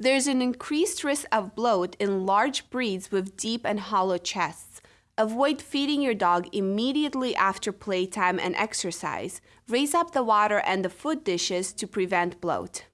There's an increased risk of bloat in large breeds with deep and hollow chests. Avoid feeding your dog immediately after playtime and exercise. Raise up the water and the food dishes to prevent bloat.